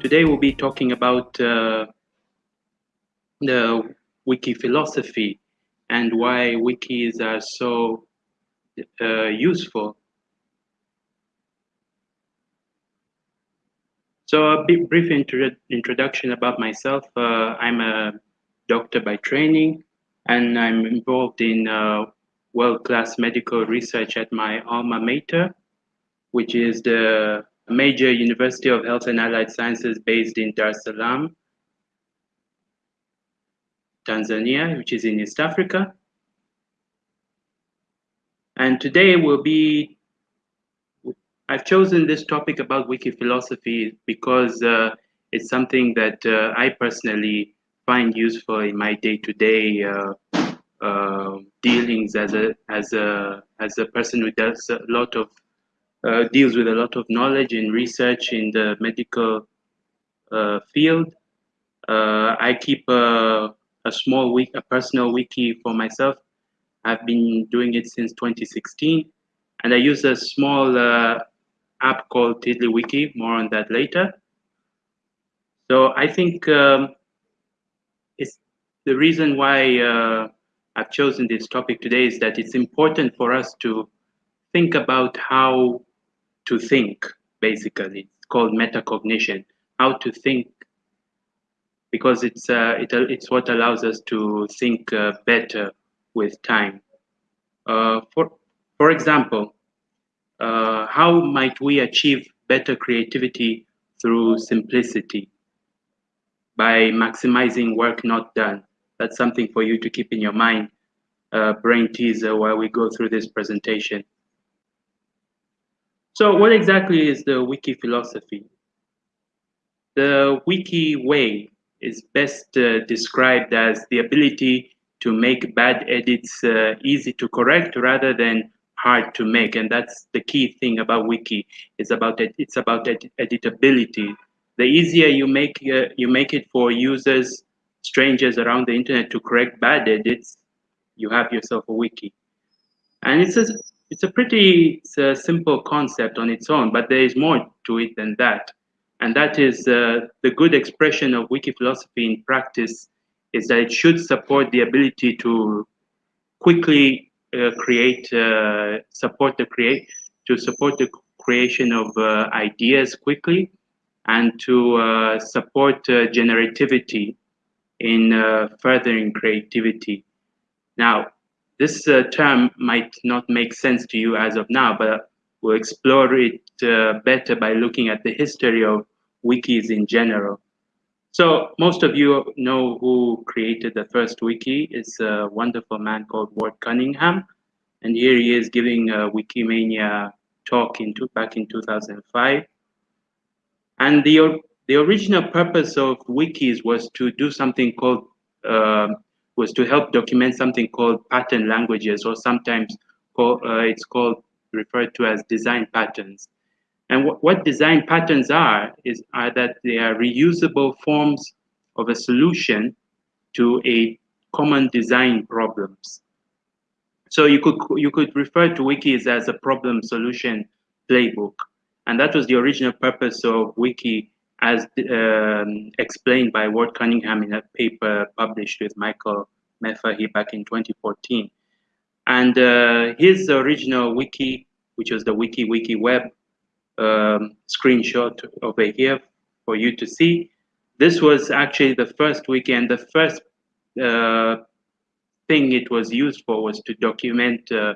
Today we'll be talking about uh, the wiki philosophy and why wikis are so uh, useful. So a brief intro introduction about myself. Uh, I'm a doctor by training and I'm involved in uh, world-class medical research at my alma mater, which is the Muhimbili University of Health and Allied Sciences based in Dar es Salaam, Tanzania, which is in East Africa. And today will be, I've chosen this topic about wiki philosophy because uh, it's something that uh, I personally find useful in my day-to-day -day, uh, uh, dealings as a as a as a person who does a lot of uh, deals with a lot of knowledge and research in the medical uh, field. Uh, I keep a, a small wiki, a personal wiki for myself. I've been doing it since 2016, and I use a small uh, app called TiddlyWiki. More on that later. So I think um, it's the reason why uh, I've chosen this topic today is that it's important for us to think about how to think, basically. It's called metacognition, how to think, because it's, uh, it, it's what allows us to think uh, better with time. Uh, for, for example, uh, how might we achieve better creativity through simplicity? By maximizing work not done. That's something for you to keep in your mind, uh, brain teaser while we go through this presentation. So what exactly is the wiki philosophy? The wiki way is best uh, described as the ability to make bad edits uh, easy to correct rather than hard to make. And that's the key thing about wiki. It's about it it's about ed editability. The easier you make uh, you make it for users strangers around the internet to correct bad edits you have yourself a wiki. And it's a it's a pretty it's a simple concept on its own, but there is more to it than that. And that is uh, the good expression of wiki philosophy in practice is that it should support the ability to quickly uh, create, uh, support the create, to support the creation of uh, ideas quickly and to uh, support uh, generativity in furthering creativity. Now, this uh, term might not make sense to you as of now, but we'll explore it uh, better by looking at the history of wikis in general. So most of you know who created the first wiki. It's a wonderful man called Ward Cunningham. And here he is giving a Wikimania talk in back in 2005. And the, the original purpose of wikis was to do something called uh, was to help document something called pattern languages, or sometimes call, uh, it's called referred to as design patterns. And what, what design patterns are is are that they are reusable forms of a solution to a common design problems. So you could you could refer to wikis as a problem solution playbook, and that was the original purpose of wiki as um, explained by Ward Cunningham in a paper published with Michael Mehaffy back in 2014. And uh, his original wiki, which was the Wiki Wiki Web um, screenshot over here for you to see, this was actually the first wiki and the first uh, thing it was used for was to document uh,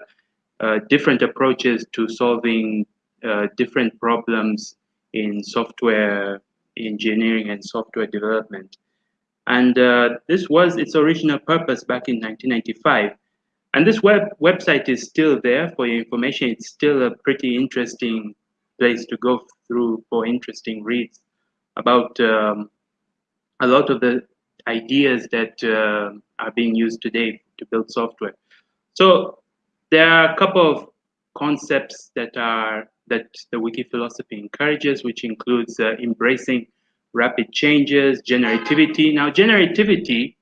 uh different approaches to solving uh, different problems in software engineering and software development. And uh, this was its original purpose back in 1995. And this web website is still there for your information. It's still a pretty interesting place to go through for interesting reads about um, a lot of the ideas that uh, are being used today to build software. So there are a couple of concepts that are that the wiki philosophy encourages, which includes uh, embracing rapid changes, generativity. Now, generativity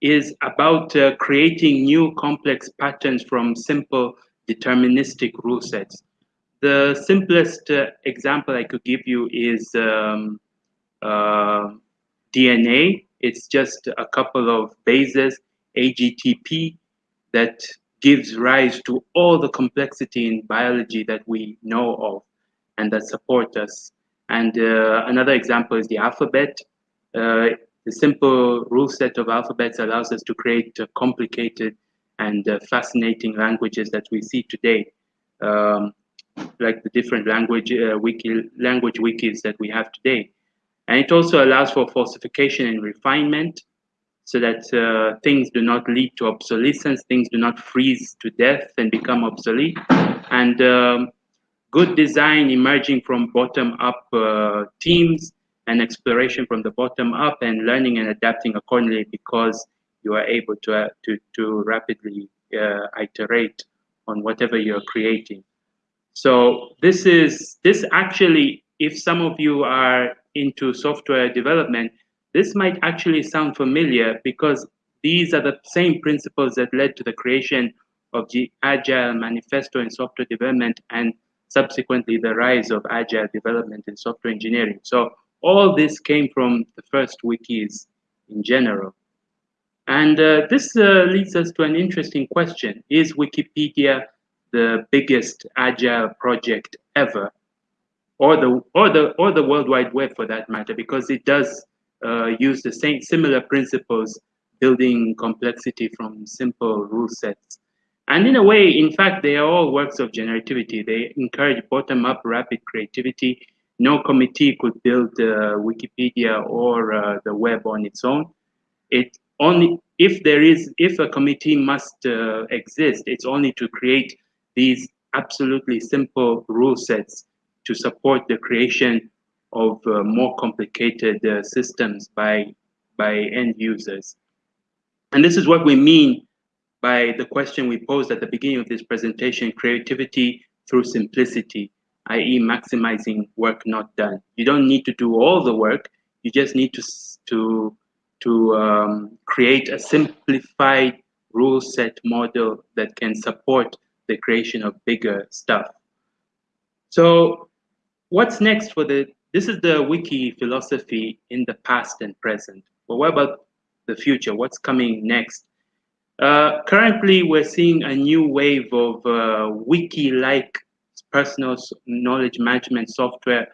is about uh, creating new complex patterns from simple deterministic rule sets. The simplest uh, example I could give you is um, uh, DNA. It's just a couple of bases, AGTP, that gives rise to all the complexity in biology that we know of and that support us. And uh, another example is the alphabet. Uh, the simple rule set of alphabets allows us to create uh, complicated and uh, fascinating languages that we see today, um, like the different language uh, wiki language wikis that we have today. And it also allows for falsification and refinement so that uh, things do not lead to obsolescence, things do not freeze to death and become obsolete. And um, good design emerging from bottom up uh, teams and exploration from the bottom up and learning and adapting accordingly because you are able to, uh, to, to rapidly uh, iterate on whatever you're creating. So this is, this actually, if some of you are into software development, this might actually sound familiar because these are the same principles that led to the creation of the Agile Manifesto in software development and subsequently the rise of Agile development in software engineering. So all this came from the first wikis in general. And uh, this uh, leads us to an interesting question. Is Wikipedia the biggest agile project ever? Or the, or, the, or the World Wide Web for that matter, because it does use the same similar principles, building complexity from simple rule sets. And in a way, in fact, they are all works of generativity. They encourage bottom-up rapid creativity no committee could build uh, Wikipedia or uh, the web on its own. It only if there is if a committee must uh, exist, it's only to create these absolutely simple rule sets to support the creation of uh, more complicated uh, systems by by end users. And this is what we mean by the question we posed at the beginning of this presentation, creativity through simplicity i.e. maximizing work not done. You don't need to do all the work. You just need to, to, to um, create a simplified rule set model that can support the creation of bigger stuff. So what's next for the, this is the wiki philosophy in the past and present. But what about the future? What's coming next? Uh, currently, we're seeing a new wave of uh, wiki-like personal knowledge management software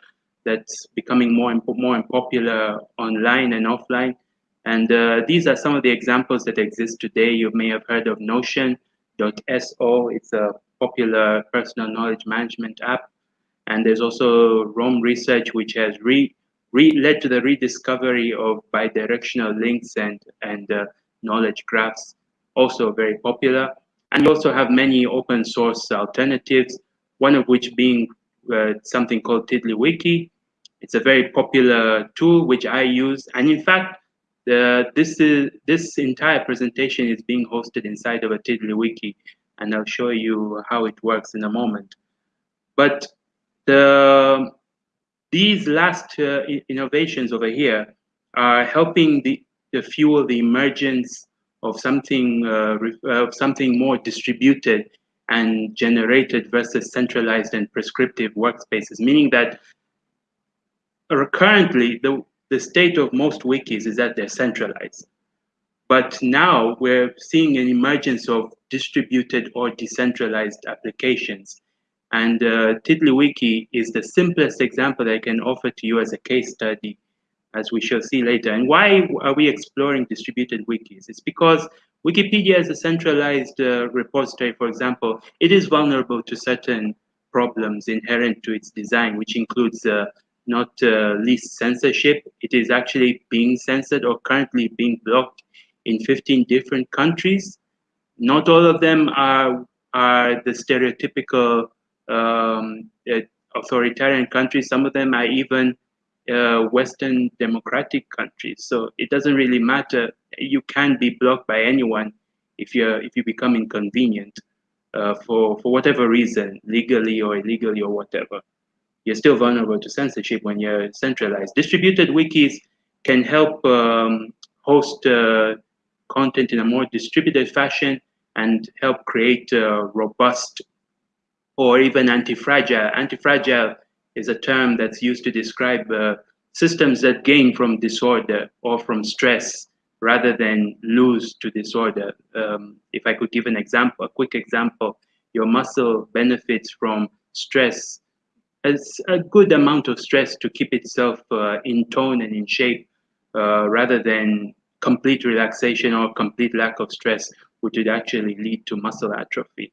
that's becoming more and more popular online and offline. And uh, these are some of the examples that exist today. You may have heard of Notion.so. It's a popular personal knowledge management app. And there's also Roam Research, which has re, re led to the rediscovery of bidirectional links and, and uh, knowledge graphs, also very popular. And you also have many open source alternatives one of which being uh, something called TiddlyWiki. It's a very popular tool which I use. And in fact, this, is, this entire presentation is being hosted inside of a TiddlyWiki. And I'll show you how it works in a moment. But the, these last uh, innovations over here are helping the, the fuel the emergence of something uh, of something more distributed and generated versus centralized and prescriptive workspaces, meaning that currently the, the state of most wikis is that they're centralized. But now we're seeing an emergence of distributed or decentralized applications. And uh, TiddlyWiki is the simplest example I can offer to you as a case study, as we shall see later. And why are we exploring distributed wikis? It's because Wikipedia is a centralized uh, repository, for example, it is vulnerable to certain problems inherent to its design, which includes uh, not uh, least censorship. It is actually being censored or currently being blocked in 15 different countries. Not all of them are, are the stereotypical um, uh, authoritarian countries. Some of them are even uh, Western democratic countries. So it doesn't really matter. You can be blocked by anyone if you if you become inconvenient uh, for for whatever reason, legally or illegally or whatever. You're still vulnerable to censorship when you're centralized. Distributed wikis can help um, host uh, content in a more distributed fashion and help create robust or even anti-fragile. Anti-fragile is a term that's used to describe uh, systems that gain from disorder or from stress rather than lose to disorder. Um, if I could give an example, a quick example, your muscle benefits from stress as a good amount of stress to keep itself uh, in tone and in shape uh, rather than complete relaxation or complete lack of stress, which would actually lead to muscle atrophy.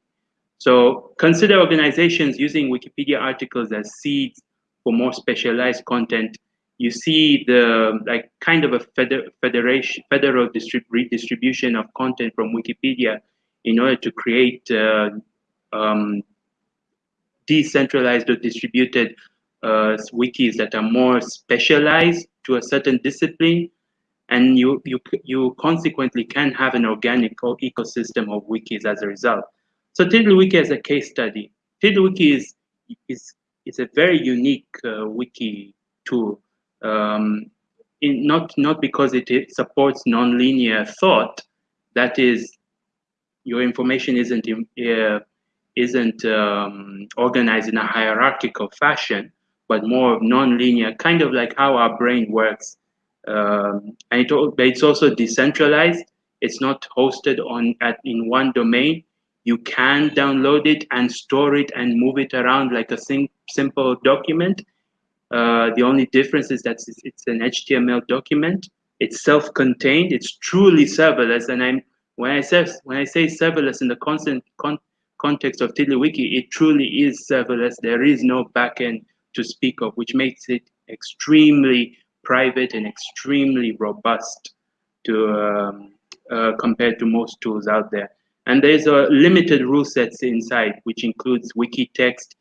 So consider organizations using Wikipedia articles as seeds for more specialized content. You see the like kind of a feder federation, federal distrib redistribution of content from Wikipedia in order to create uh, um, decentralized or distributed uh, wikis that are more specialized to a certain discipline and you, you, you consequently can have an organic ecosystem of wikis as a result. So TiddlyWiki as a case study. TiddlyWiki is, is, is a very unique uh, wiki tool, um, in, not, not because it, it supports nonlinear thought, that is, your information isn't, uh, isn't um, organized in a hierarchical fashion, but more nonlinear, kind of like how our brain works um, and it, it's also decentralized. It's not hosted on at in one domain. You can download it and store it and move it around like a sim simple document. Uh, the only difference is that it's, an HTML document. It's self-contained. It's truly serverless. And I'm when I say when I say serverless in the constant con context of TiddlyWiki, it truly is serverless. There is no backend to speak of, which makes it extremely private and extremely robust to um, uh, compared to most tools out there. And there's a limited rule sets inside, which includes wiki text,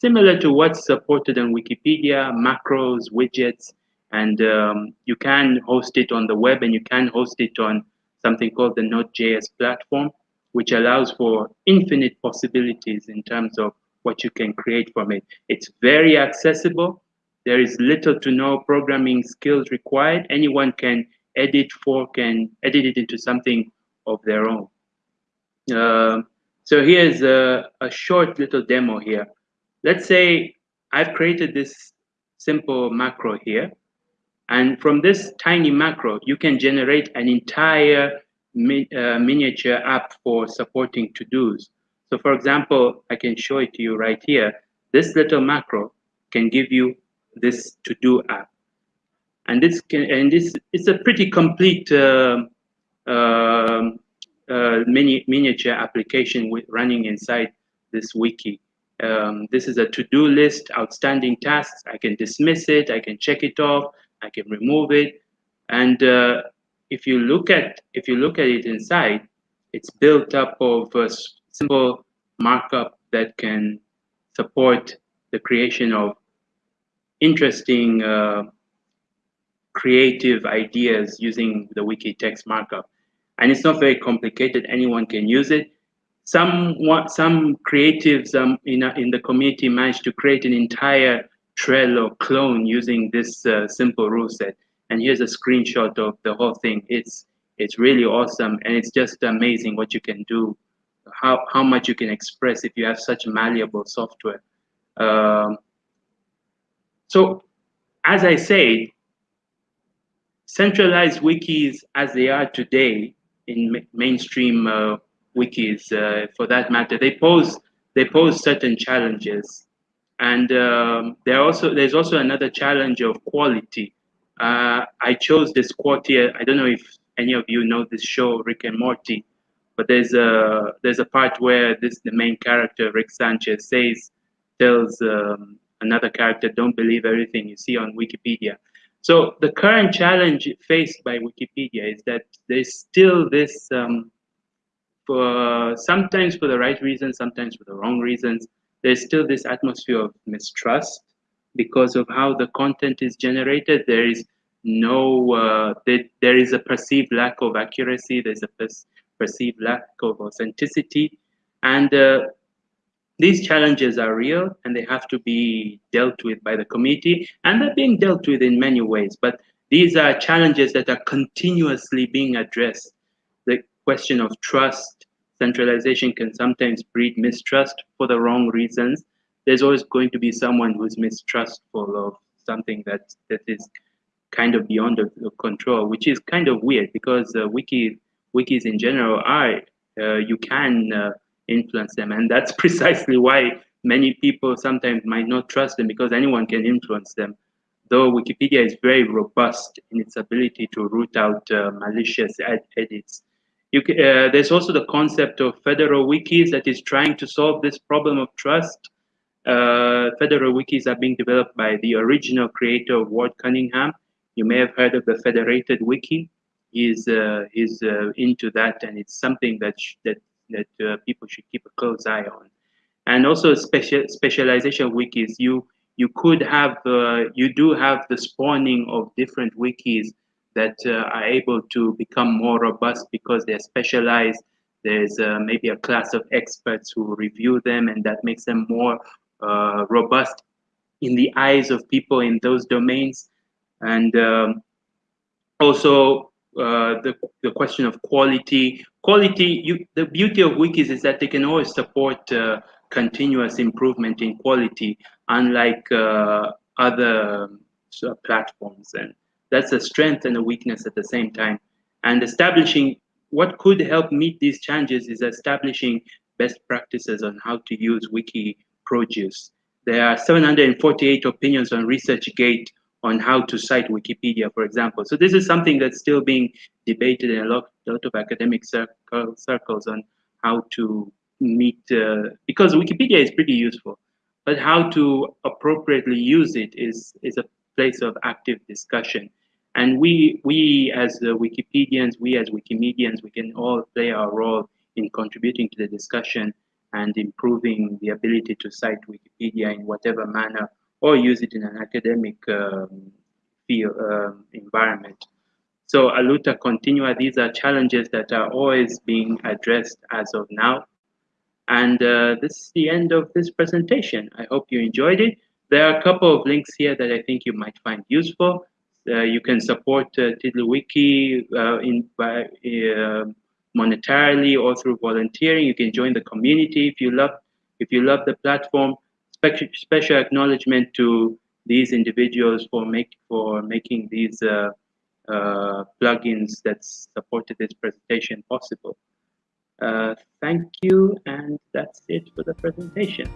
similar to what's supported on Wikipedia, macros, widgets, and um, you can host it on the web and you can host it on something called the Node.js platform, which allows for infinite possibilities in terms of what you can create from it. It's very accessible there is little to no programming skills required. Anyone can edit, fork, and edit it into something of their own. Uh, so here's a, a short little demo here. Let's say I've created this simple macro here. And from this tiny macro, you can generate an entire mi uh, miniature app for supporting to-dos. So for example, I can show it to you right here. This little macro can give you this to-do app. And this can, and this it's a pretty complete uh, uh, mini, miniature application with running inside this wiki. Um, this is a to-do list, outstanding tasks. I can dismiss it, I can check it off, I can remove it. And uh, if you look at if you look at it inside, it's built up of a simple markup that can support the creation of interesting uh, creative ideas using the wiki text markup. And it's not very complicated. Anyone can use it. Some some creatives um, in, a, in the community managed to create an entire Trello clone using this uh, simple rule set. And here's a screenshot of the whole thing. It's it's really awesome, and it's just amazing what you can do, how how much you can express if you have such malleable software. Um, so as I say, centralized wikis as they are today in ma mainstream uh, wikis, uh, for that matter, they pose they pose certain challenges, and um, there also there's also another challenge of quality. Uh, I chose this quote here. I don't know if any of you know this show, Rick and Morty, but there's a there's a part where this the main character Rick Sanchez says tells um, another character, don't believe everything you see on Wikipedia. So the current challenge faced by Wikipedia is that there's still this, um, for sometimes for the right reasons, sometimes for the wrong reasons, there's still this atmosphere of mistrust because of how the content is generated. There is no, uh, there, there is a perceived lack of accuracy. There's a perceived lack of authenticity. And uh, these challenges are real and they have to be dealt with by the committee and they're being dealt with in many ways. But these are challenges that are continuously being addressed. The question of trust centralization can sometimes breed mistrust for the wrong reasons. There's always going to be someone who's mistrustful of something that that is kind of beyond the, the control, which is kind of weird because uh, wiki wikis in general are uh, you can uh, influence them, and that's precisely why many people sometimes might not trust them because anyone can influence them. Though Wikipedia is very robust in its ability to root out uh, malicious ed edits. Uh, there's also the concept of federal wikis that is trying to solve this problem of trust. Uh, federal wikis are being developed by the original creator of Ward Cunningham. You may have heard of the Federated Wiki. He's, uh, he's uh, into that, and it's something that, that, that uh, people should keep a close eye on. And also special, specialization wikis. You, you could have, uh, you do have the spawning of different wikis that uh, are able to become more robust because they're specialized. There's uh, maybe a class of experts who review them, and that makes them more uh, robust in the eyes of people in those domains. And um, also uh, the, the question of quality. Quality, you, the beauty of wikis is that they can always support uh, continuous improvement in quality, unlike uh, other platforms. And that's a strength and a weakness at the same time. And establishing what could help meet these challenges is establishing best practices on how to use wiki produce. There are 748 opinions on ResearchGate on how to cite Wikipedia, for example. So this is something that's still being debated in a lot, lot of academic circle, circles on how to meet, uh, because Wikipedia is pretty useful, but how to appropriately use it is, is a place of active discussion. And we, we as uh, Wikipedians, we as Wikimedians, we can all play our role in contributing to the discussion and improving the ability to cite Wikipedia in whatever manner or use it in an academic um, field um, environment. So Aluta Continua, these are challenges that are always being addressed as of now. And uh, this is the end of this presentation. I hope you enjoyed it. There are a couple of links here that I think you might find useful. Uh, you can support uh, TiddlyWiki uh, in, by, uh, monetarily or through volunteering. You can join the community if you love if you love the platform. Special, special acknowledgement to these individuals for make for making these uh, uh, plugins that supported this presentation possible. Uh, thank you, and that's it for the presentation.